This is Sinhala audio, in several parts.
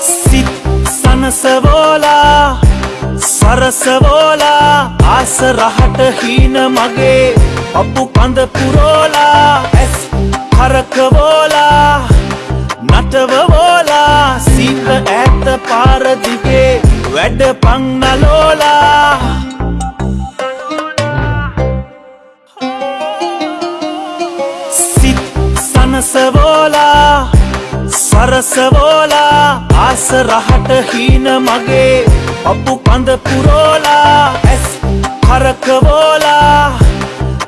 සිත් සනසවෝලා සරසවෝලා ආස රහට හීන මගේ පපු කඳ පුරෝලා ඇස් කරකවෝලා නටවවෝලා සීත ඇත්ත පාරදිගේ වැඩ පංනලෝලා සිත් සනසවෝලා සරසවෝලා ආස රහට හීන මගේ පපු කඳ පුරෝලා ඇස් කරකවෝලා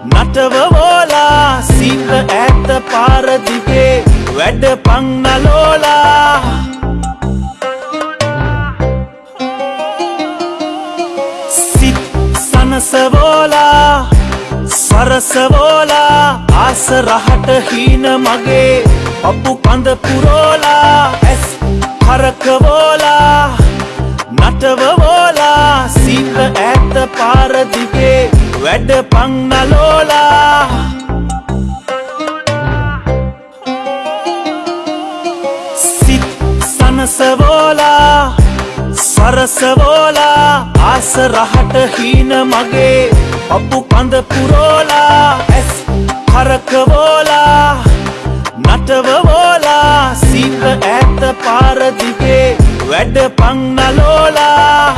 නටවවෝලා සීත ඇත්ත පාරදිගේ වැඩ පංනලෝලා සිත් සනසවෝලා සරසවෝලා ආස රහට හීන මගේ පපු කඳ පුරෝලා ඇස් කරකවෝලා නටවවෝලා සීත ඇත්ත පාරදිගේ වැඩ පංනලෝලා සිත් සනසවෝලා සරසවෝලා ආස රහට හීන මගේ පපු කඳ පුරෝලා ඇස් කරකවෝලා නටවවෝලා සීත ඇත්ත පාරදිගේ වැඩ පංනලෝලා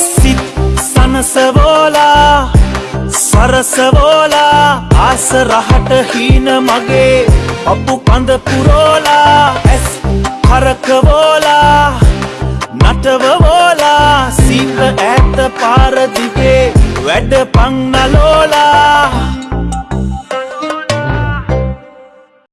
සිත් සනසවෝලා සරසවෝලා ආස රහට හීන මගේ පපු කඳ පුරෝලා. ඇස් කරකවෝලා නටවවෝලා සීත ඇත්ත පාරදිගේ වැඩ පංනලෝලා